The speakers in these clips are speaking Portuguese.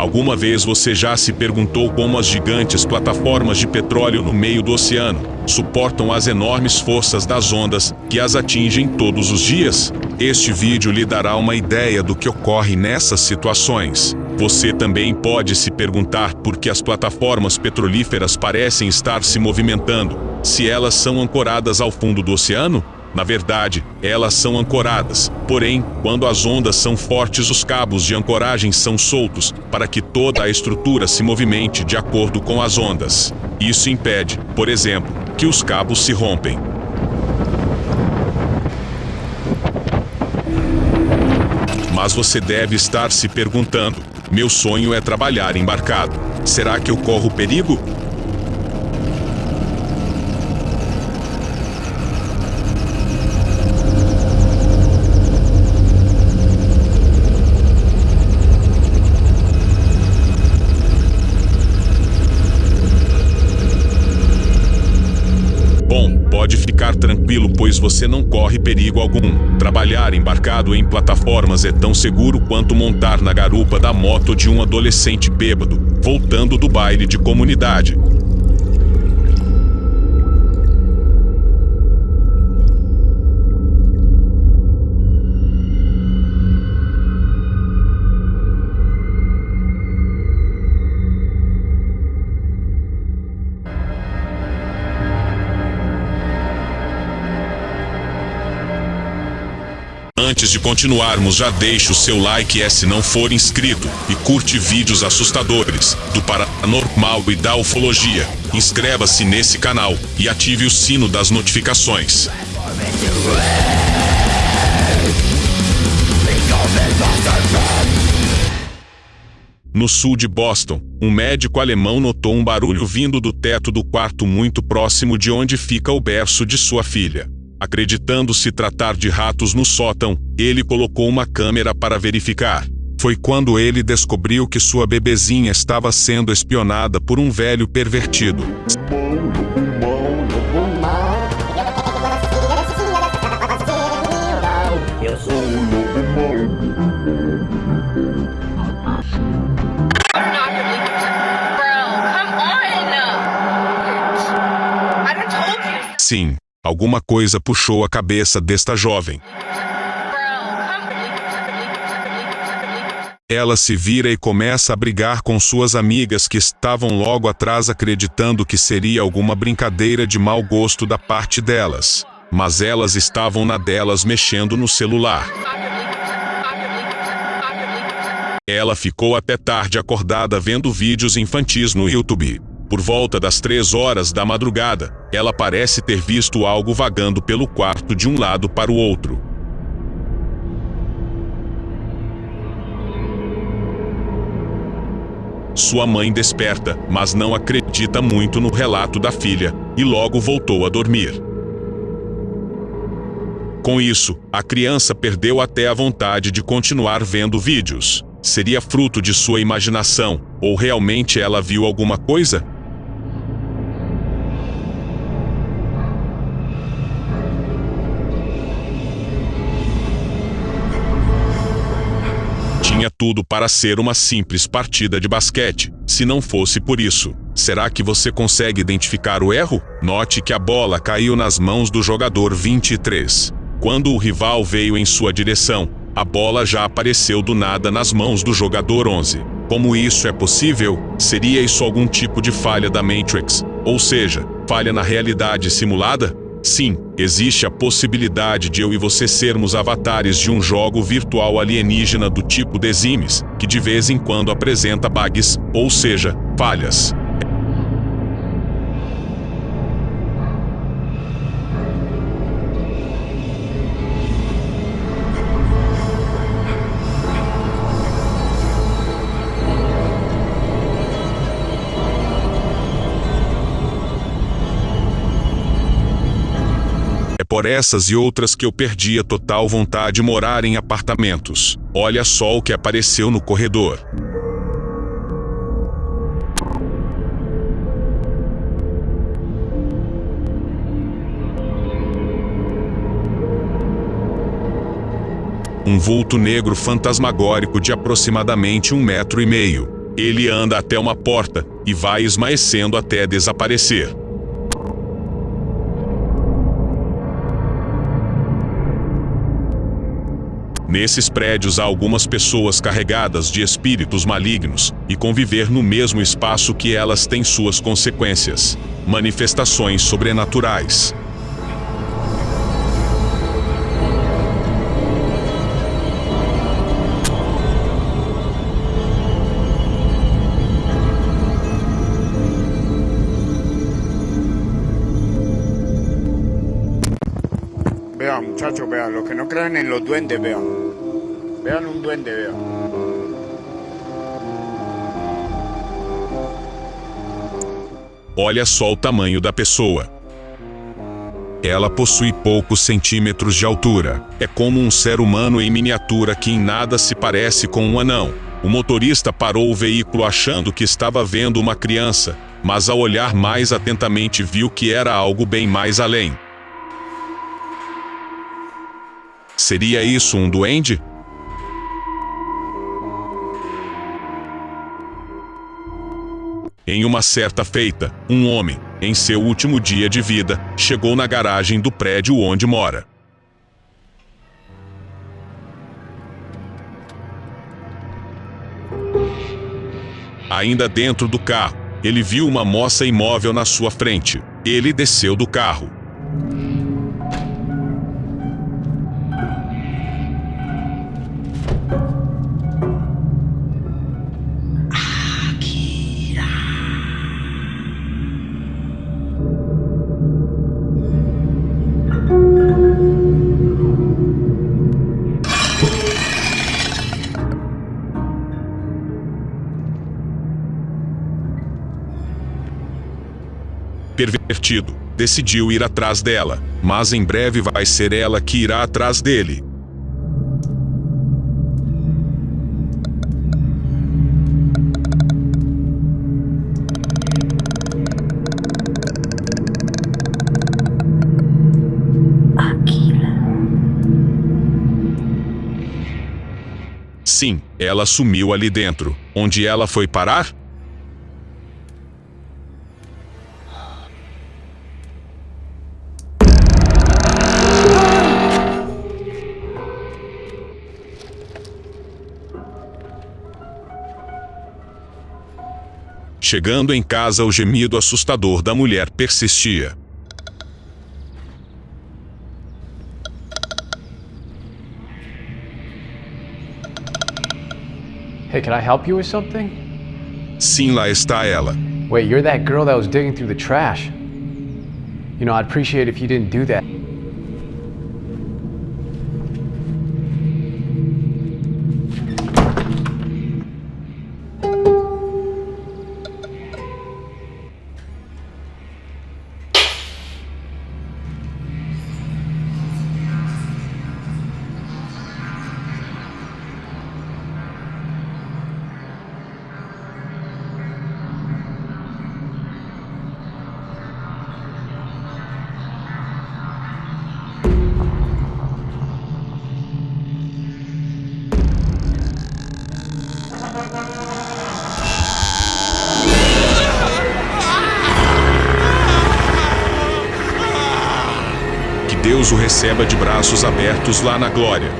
Alguma vez você já se perguntou como as gigantes plataformas de petróleo no meio do oceano suportam as enormes forças das ondas que as atingem todos os dias? Este vídeo lhe dará uma ideia do que ocorre nessas situações. Você também pode se perguntar por que as plataformas petrolíferas parecem estar se movimentando, se elas são ancoradas ao fundo do oceano? Na verdade, elas são ancoradas. Porém, quando as ondas são fortes, os cabos de ancoragem são soltos para que toda a estrutura se movimente de acordo com as ondas. Isso impede, por exemplo, que os cabos se rompem. Mas você deve estar se perguntando: meu sonho é trabalhar embarcado. Será que eu corro perigo? Tranquilo, pois você não corre perigo algum. Trabalhar embarcado em plataformas é tão seguro quanto montar na garupa da moto de um adolescente bêbado, voltando do baile de comunidade. Antes de continuarmos, já deixe o seu like se não for inscrito e curte vídeos assustadores do paranormal e da ufologia. Inscreva-se nesse canal e ative o sino das notificações. No sul de Boston, um médico alemão notou um barulho vindo do teto do quarto muito próximo de onde fica o berço de sua filha. Acreditando se tratar de ratos no sótão, ele colocou uma câmera para verificar. Foi quando ele descobriu que sua bebezinha estava sendo espionada por um velho pervertido. Sim, Alguma coisa puxou a cabeça desta jovem. Ela se vira e começa a brigar com suas amigas que estavam logo atrás acreditando que seria alguma brincadeira de mau gosto da parte delas. Mas elas estavam na delas mexendo no celular. Ela ficou até tarde acordada vendo vídeos infantis no YouTube. Por volta das três horas da madrugada, ela parece ter visto algo vagando pelo quarto de um lado para o outro. Sua mãe desperta, mas não acredita muito no relato da filha, e logo voltou a dormir. Com isso, a criança perdeu até a vontade de continuar vendo vídeos. Seria fruto de sua imaginação, ou realmente ela viu alguma coisa? Tinha tudo para ser uma simples partida de basquete, se não fosse por isso. Será que você consegue identificar o erro? Note que a bola caiu nas mãos do jogador 23. Quando o rival veio em sua direção, a bola já apareceu do nada nas mãos do jogador 11. Como isso é possível? Seria isso algum tipo de falha da Matrix? Ou seja, falha na realidade simulada? Sim, existe a possibilidade de eu e você sermos avatares de um jogo virtual alienígena do tipo The Sims, que de vez em quando apresenta bugs, ou seja, falhas. Por essas e outras que eu perdi a total vontade de morar em apartamentos. Olha só o que apareceu no corredor. Um vulto negro fantasmagórico de aproximadamente um metro e meio. Ele anda até uma porta e vai esmaecendo até desaparecer. Nesses prédios há algumas pessoas carregadas de espíritos malignos e conviver no mesmo espaço que elas têm suas consequências. Manifestações sobrenaturais. Muchachos, vean, los que no crean en los duendes, vean. Vean un duende, vean. Olha só o tamanho da pessoa. Ela possui poucos centímetros de altura. É como um ser humano em miniatura que em nada se parece com um anão. O motorista parou o veículo achando que estava vendo uma criança, mas ao olhar mais atentamente viu que era algo bem mais além. Seria isso um duende? Em uma certa feita, um homem, em seu último dia de vida, chegou na garagem do prédio onde mora. Ainda dentro do carro, ele viu uma moça imóvel na sua frente. Ele desceu do carro. Decidiu ir atrás dela, mas em breve vai ser ela que irá atrás dele. Sim, ela sumiu ali dentro. Onde ela foi parar? Chegando em casa, o gemido assustador da mulher persistia. Hey, can I help you with something? Sim, lá está ela. Wait, you're that girl that was digging through the trash. You know, I'd appreciate if you didn't do that. Receba de braços abertos lá na glória.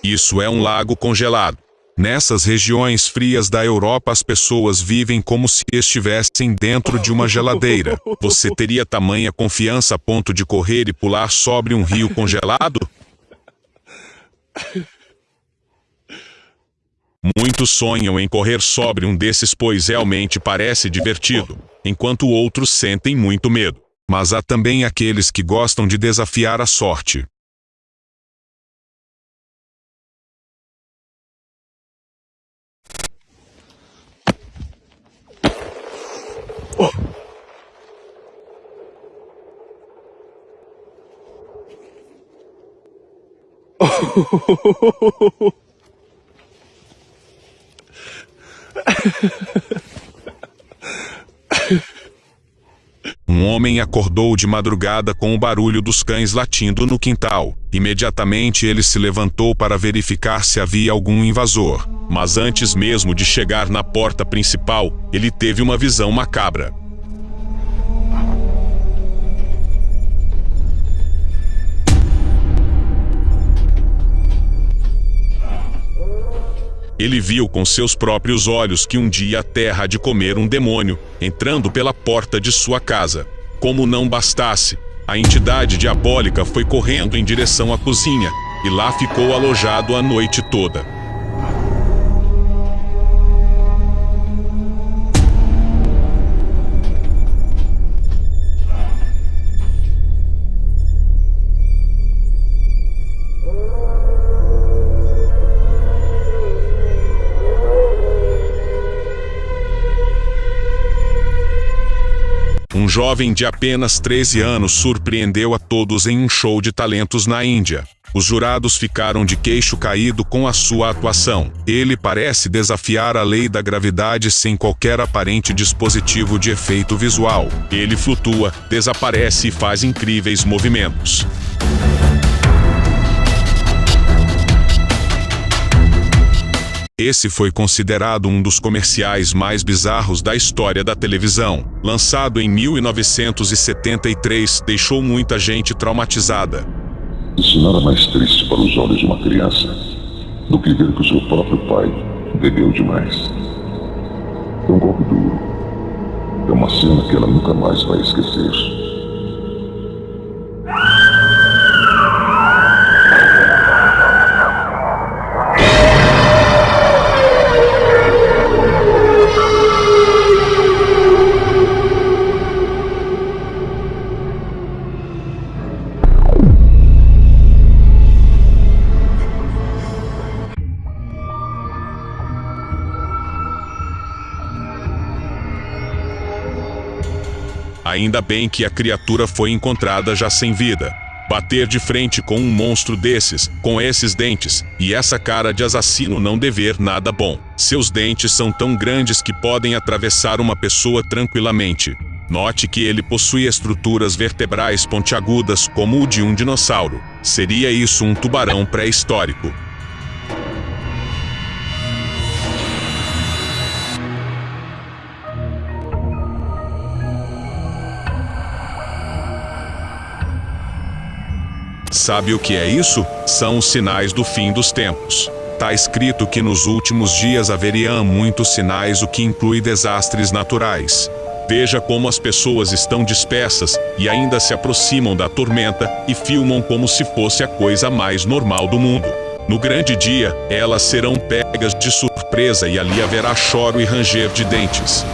Isso é um lago congelado. Nessas regiões frias da Europa as pessoas vivem como se estivessem dentro de uma geladeira. Você teria tamanha confiança a ponto de correr e pular sobre um rio congelado? Muitos sonham em correr sobre um desses pois realmente parece divertido, enquanto outros sentem muito medo. Mas há também aqueles que gostam de desafiar a sorte. Um Um homem acordou de madrugada com o barulho dos cães latindo no quintal. Imediatamente ele se levantou para verificar se havia algum invasor. Mas antes mesmo de chegar na porta principal, ele teve uma visão macabra. Ele viu com seus próprios olhos que um dia a terra de comer um demônio, entrando pela porta de sua casa. Como não bastasse, a entidade diabólica foi correndo em direção à cozinha e lá ficou alojado a noite toda. Um jovem de apenas 13 anos surpreendeu a todos em um show de talentos na Índia. Os jurados ficaram de queixo caído com a sua atuação. Ele parece desafiar a lei da gravidade sem qualquer aparente dispositivo de efeito visual. Ele flutua, desaparece e faz incríveis movimentos. Esse foi considerado um dos comerciais mais bizarros da história da televisão. Lançado em 1973, deixou muita gente traumatizada. Isso nada mais triste para os olhos de uma criança do que ver que o seu próprio pai bebeu demais. É um golpe duro. É uma cena que ela nunca mais vai esquecer. Ainda bem que a criatura foi encontrada já sem vida. Bater de frente com um monstro desses, com esses dentes, e essa cara de assassino não dever nada bom. Seus dentes são tão grandes que podem atravessar uma pessoa tranquilamente. Note que ele possui estruturas vertebrais pontiagudas como o de um dinossauro. Seria isso um tubarão pré-histórico. Sabe o que é isso? São os sinais do fim dos tempos. Está escrito que nos últimos dias haveriam muitos sinais, o que inclui desastres naturais. Veja como as pessoas estão dispersas e ainda se aproximam da tormenta e filmam como se fosse a coisa mais normal do mundo. No grande dia, elas serão pegas de surpresa e ali haverá choro e ranger de dentes.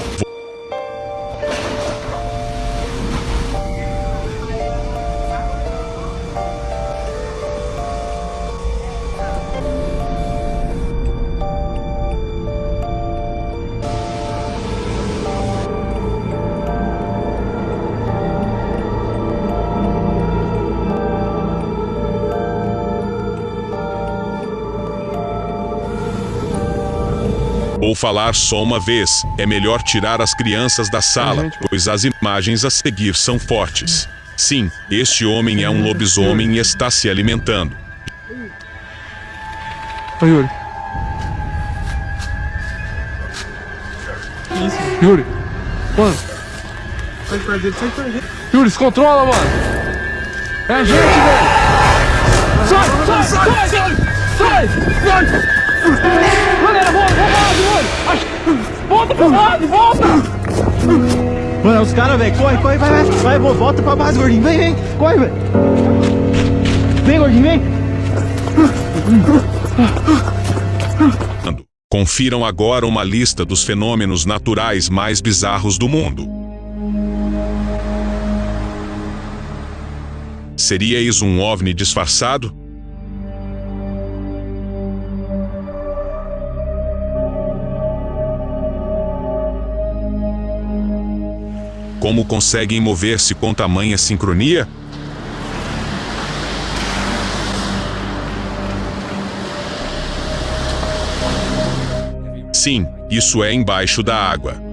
Ou falar só uma vez, é melhor tirar as crianças da sala, pois as imagens a seguir são fortes. Sim, este homem é um lobisomem e está se alimentando. Ô, Yuri. Isso. Yuri. Mano. Sai de perto dele, sai de perto dele. Yuri, se controla, mano. É a gente, velho. Sai, sai, sai, sai, sai, sai. Galera, volta. Mano, os caras, velho. Corre, corre, vai, vai. Vai, volta pra base, gordinho. Vem, vem. Corre, velho. Vem, gordinho, vem. Confiram agora uma lista dos fenômenos naturais mais bizarros do mundo. Seria isso um OVNI disfarçado? Como conseguem mover-se com tamanha sincronia? Sim, isso é embaixo da água.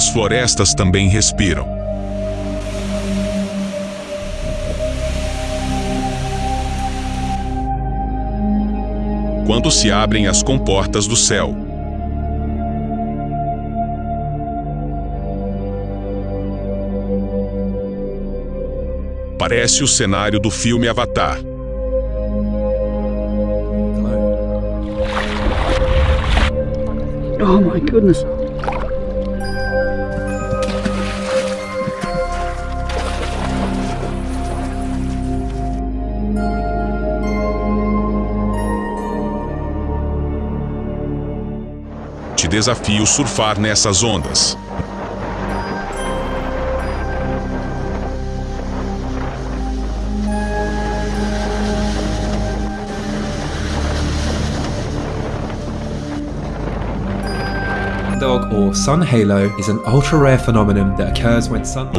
As florestas também respiram. Quando se abrem as comportas do céu, parece o cenário do filme Avatar. Oh my goodness. Desafio surfar nessas ondas. sunlight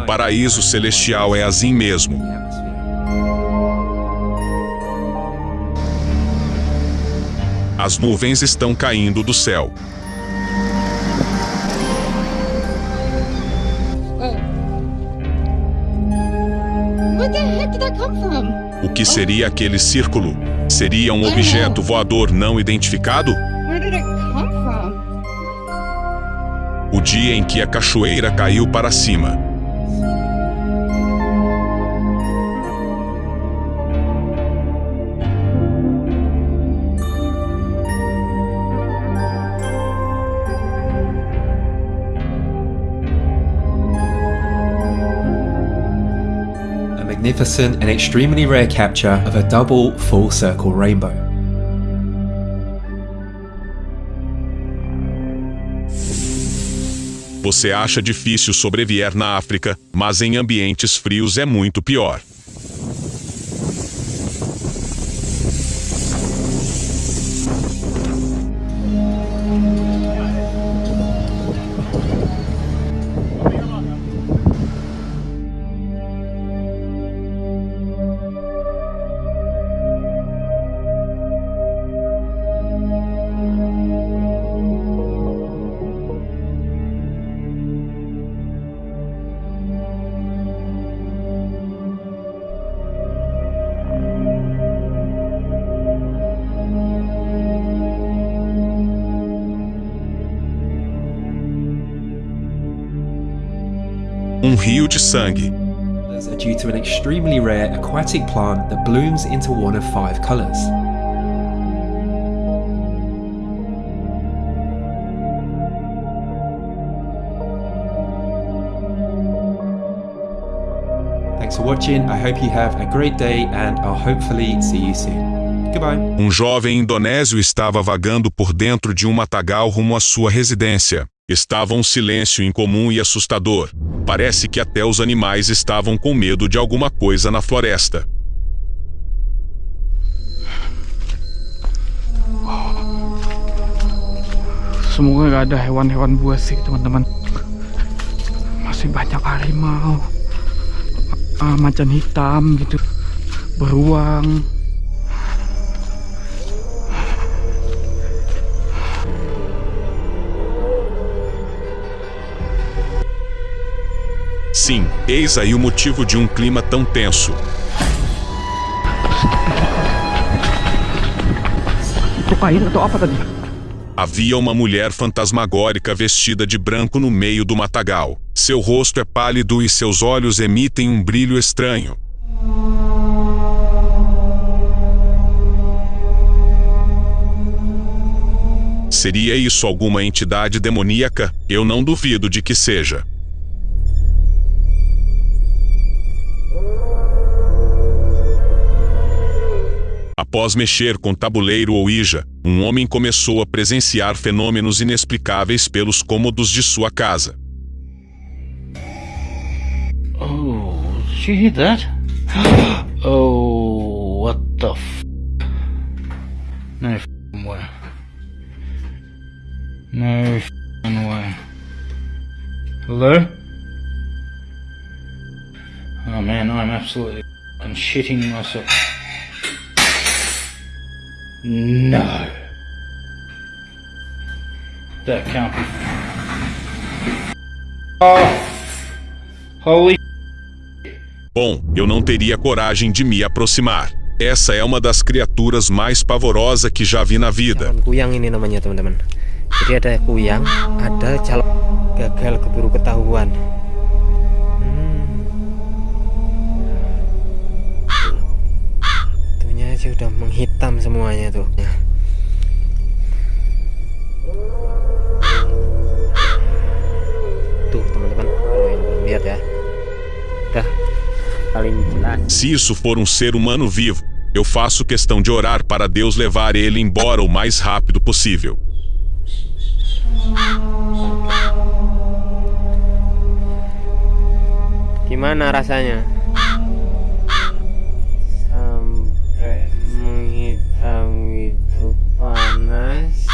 paraíso celestial é assim mesmo. As nuvens estão caindo do céu. Que seria aquele círculo? Seria um objeto voador não identificado? O dia em que a cachoeira caiu para cima. Magnificent and extremely rare capture of a double full circle rainbow. Você acha difícil sobreviver na África, mas em ambientes frios é muito pior. Sangue. Are due to an extremely rare aquatic plant that blooms into one of five colours. Thanks for watching. I hope you have a great day and I'll hopefully see you soon. Goodbye. Um jovem indonésio estava vagando por dentro de um matagal rumo à sua residência. Estava um silêncio incomum e assustador. Parece que até os animais estavam com medo de alguma coisa na floresta. Semoga gak ada hewan-hewan buas sih teman-teman. Masih banyak harimau, Ah, macan hitam gitu, beruang. Sim, eis aí o motivo de um clima tão tenso. Havia uma mulher fantasmagórica vestida de branco no meio do matagal. Seu rosto é pálido e seus olhos emitem um brilho estranho. Seria isso alguma entidade demoníaca? Eu não duvido de que seja. Após mexer com tabuleiro ou Ouija, um homem começou a presenciar fenômenos inexplicáveis pelos cômodos de sua casa. Oh, did you hear that? oh, what the f? No f***ing way. No f***ing way. Hello? Oh man, I'm absolutely f***ing shitting myself. No. That can't be. Holy Bom, eu não teria coragem de me aproximar. Essa é uma das criaturas mais pavorosas que já vi na vida. Kuyang ini namanya teman-teman. Jadi ada kuyang, ada calon gagal keburu ketahuan. Udah menghitam semuanya tuh. Tuh teman-teman, kalau yang belum lihat ya. Paling jelas. Se isso for um ser humano vivo, eu faço questão de orar para Deus levar ele embora o mais rápido possível. Gimana rasanya? Menghitam itu panas.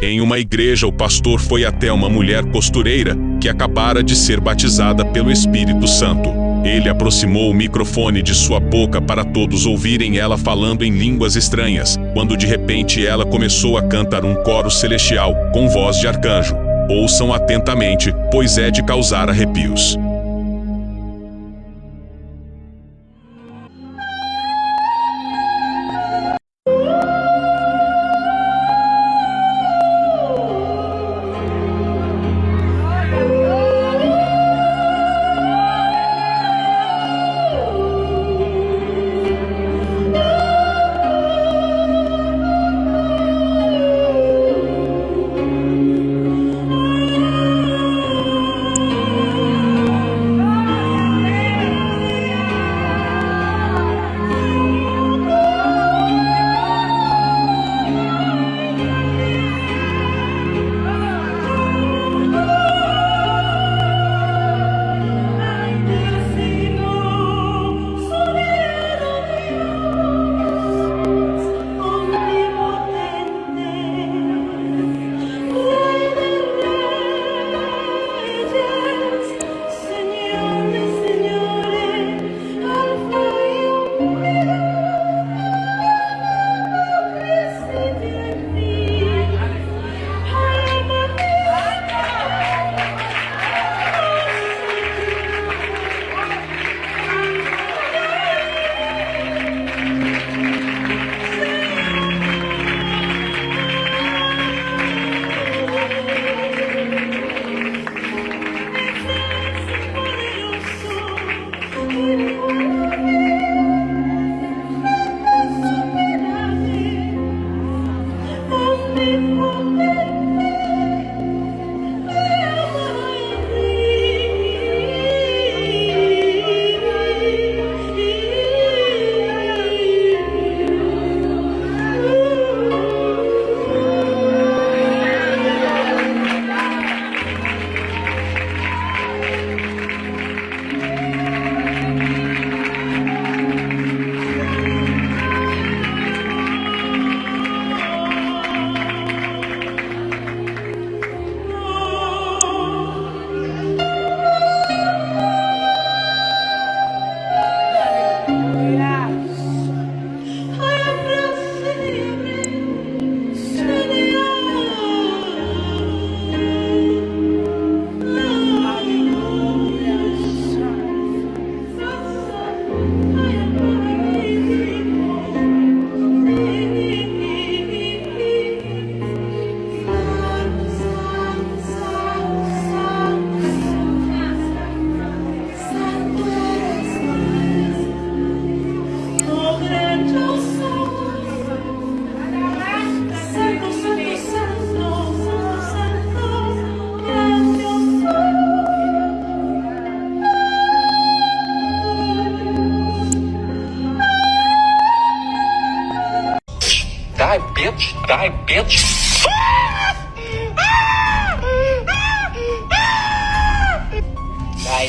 Em uma igreja, o pastor foi até uma mulher costureira que acabara de ser batizada pelo Espírito Santo. Ele aproximou o microfone de sua boca para todos ouvirem ela falando em línguas estranhas, quando de repente ela começou a cantar um coro celestial com voz de arcanjo. Ouçam atentamente, pois é de causar arrepios.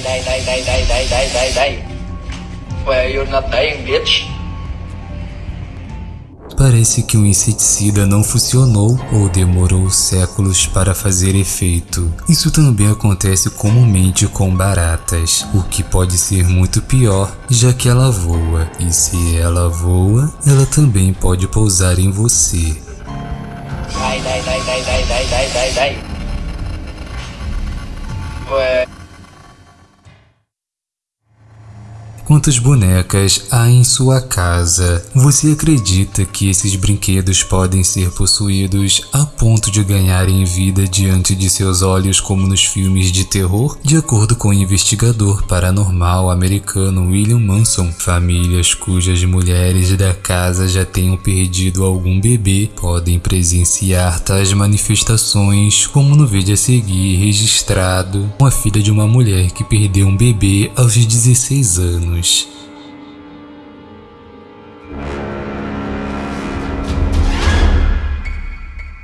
Die, die, die, die, die, die, die, die. Where you're not dying, bitch. parece que o inseticida não funcionou ou demorou séculos para fazer efeito. Isso também acontece comumente com baratas, o que pode ser muito pior, já que ela voa, e se ela voa, ela também pode pousar em você. Đây đây đây đây đây đây đây đây Ué. Quantas bonecas há em sua casa? Você acredita que esses brinquedos podem ser possuídos a ponto de ganharem vida diante de seus olhos como nos filmes de terror? De acordo com o investigador paranormal americano William Manson, famílias cujas mulheres da casa já tenham perdido algum bebê podem presenciar tais manifestações, como no vídeo a seguir registrado com a filha de uma mulher que perdeu um bebê aos 16 anos.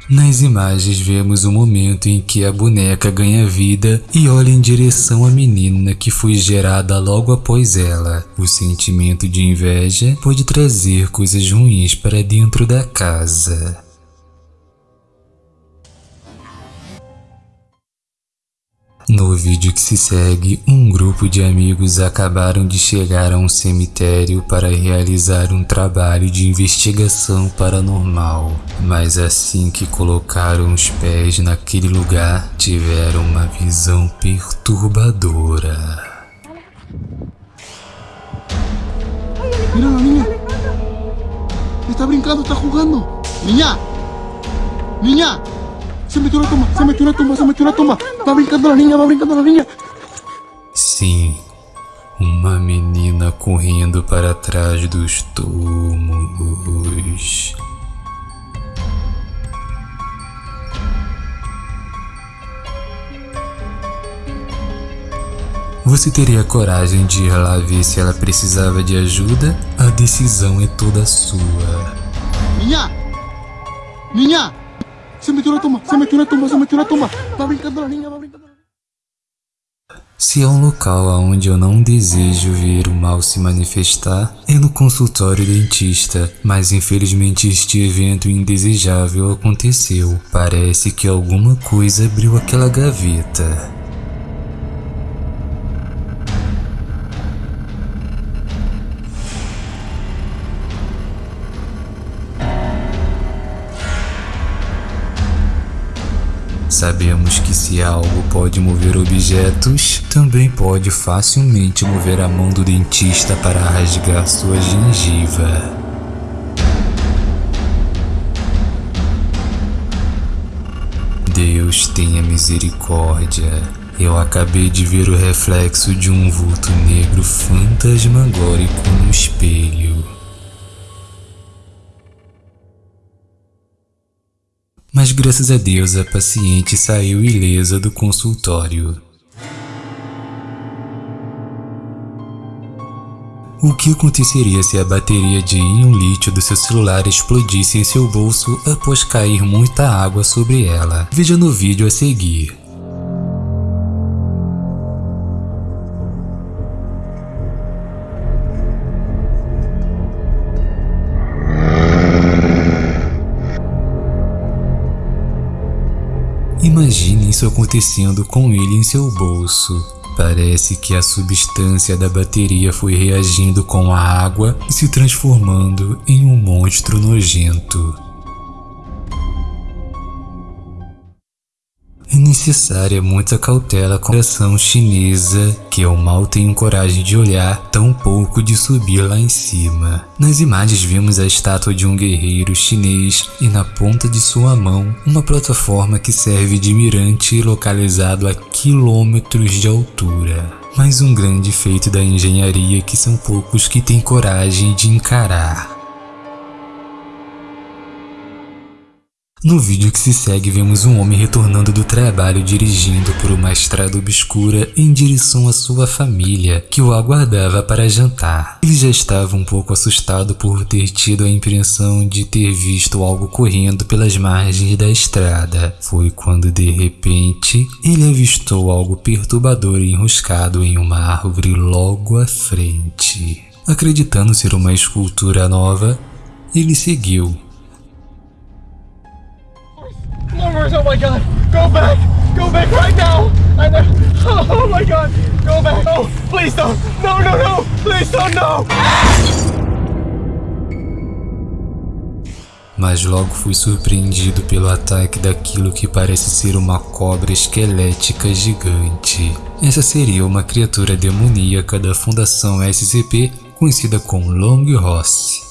Nas imagens vemos o momento em que a boneca ganha vida e olha em direção à menina que foi gerada logo após ela. O sentimento de inveja pode trazer coisas ruins para dentro da casa. No vídeo que se segue, um grupo de amigos acabaram de chegar a um cemitério para realizar um trabalho de investigação paranormal. Mas assim que colocaram os pés naquele lugar, tiveram uma visão perturbadora. Mira la. Está brincando, está jugando. Niña. Niña. Se metió una tumba, se metió una tumba, se metió una tumba. Va brincando la niña, va brincando la niña. Sim, uma menina correndo para trás dos túmulos. Você teria coragem de ir lá ver se ela precisava de ajuda? A decisão é toda sua. Niña. Niña. Se metió una tumba, se metió una tumba, se metió una tumba. Brincando la brincando. Se há um local aonde eu não desejo ver o mal se manifestar, é no consultório dentista, mas infelizmente este evento indesejável aconteceu. Parece que alguma coisa abriu aquela gaveta. Sabemos que se algo pode mover objetos, também pode facilmente mover a mão do dentista para rasgar sua gengiva. Deus tenha misericórdia. Eu acabei de ver o reflexo de um vulto negro fantasmagórico no espelho. Mas graças a Deus a paciente saiu ilesa do consultório. O que aconteceria se a bateria de íon lítio do seu celular explodisse em seu bolso após cair muita água sobre ela? Veja no vídeo a seguir. Imagine isso acontecendo com ele em seu bolso. Parece que a substância da bateria foi reagindo com a água e se transformando em um monstro nojento. Necessária muita cautela com a ação chinesa que eu mal tenho coragem de olhar, tão pouco de subir lá em cima. Nas imagens vemos a estátua de um guerreiro chinês e na ponta de sua mão uma plataforma que serve de mirante localizado a quilômetros de altura. Mais um grande feito da engenharia que são poucos que têm coragem de encarar. No vídeo que se segue vemos um homem retornando do trabalho dirigindo por uma estrada obscura em direção à sua família, que o aguardava para jantar. Ele já estava um pouco assustado por ter tido a impressão de ter visto algo correndo pelas margens da estrada. Foi quando de repente ele avistou algo perturbador enroscado em uma árvore logo à frente. Acreditando ser uma escultura nova, ele seguiu Oh my god! Go back! Go back right now! I know. Oh my god! Go back! Oh, please don't! No, no, no! Please don't! No! Mas logo fui surpreendido pelo ataque daquilo que parece ser uma cobra esquelética gigante. Essa seria uma criatura demoníaca da Fundação SCP conhecida como Long Ross.